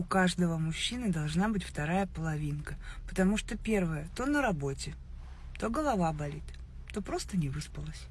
у каждого мужчины должна быть вторая половинка. Потому что первая то на работе, то голова болит, то просто не выспалась.